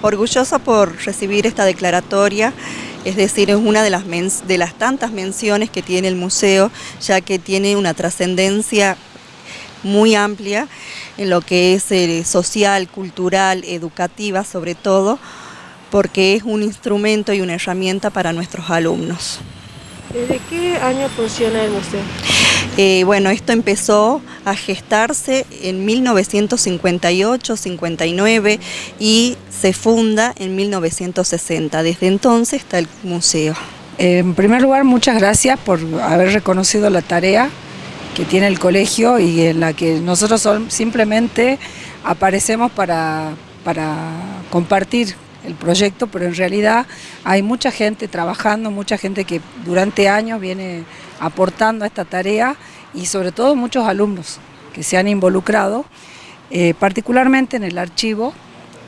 Orgullosa por recibir esta declaratoria, es decir, es una de las, de las tantas menciones que tiene el museo, ya que tiene una trascendencia muy amplia en lo que es eh, social, cultural, educativa sobre todo, porque es un instrumento y una herramienta para nuestros alumnos. ¿Desde qué año funciona el museo? Eh, bueno, esto empezó a gestarse en 1958-59 y se funda en 1960. Desde entonces está el museo. En primer lugar, muchas gracias por haber reconocido la tarea que tiene el colegio y en la que nosotros simplemente aparecemos para, para compartir el proyecto, pero en realidad hay mucha gente trabajando, mucha gente que durante años viene aportando a esta tarea y sobre todo muchos alumnos que se han involucrado, eh, particularmente en el archivo.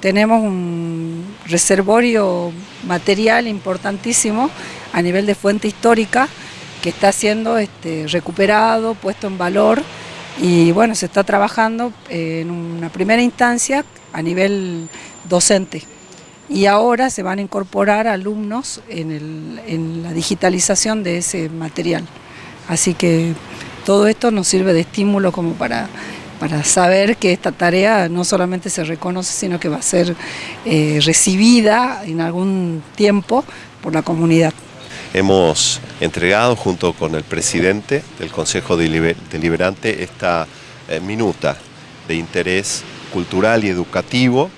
Tenemos un reservorio material importantísimo a nivel de fuente histórica que está siendo este, recuperado, puesto en valor y bueno, se está trabajando en una primera instancia a nivel docente y ahora se van a incorporar alumnos en, la digitalización de ese material. Así que todo esto nos sirve de estímulo como para, para saber que esta tarea no solamente se reconoce, sino que va a ser eh, recibida en algún tiempo por la comunidad. Hemos entregado junto con el presidente del Consejo Deliberante esta eh, minuta de interés cultural y educativo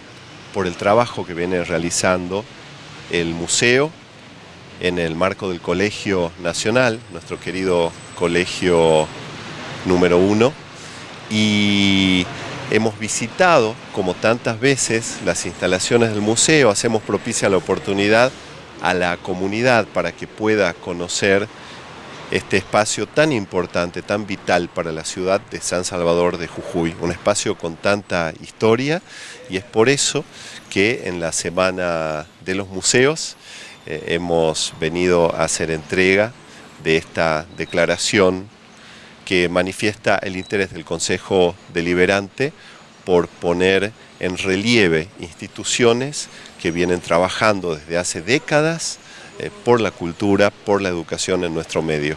por el trabajo que viene realizando el museo en el marco del Colegio Nacional, nuestro querido colegio número uno, y hemos visitado, como tantas veces, las instalaciones del museo, hacemos propicia la oportunidad a la comunidad para que pueda conocer este espacio tan importante, tan vital para la ciudad de San Salvador de Jujuy, un espacio con tanta historia y es por eso que en la Semana de los Museos eh, hemos venido a hacer entrega de esta declaración que manifiesta el interés del Consejo Deliberante por poner en relieve instituciones que vienen trabajando desde hace décadas por la cultura, por la educación en nuestro medio.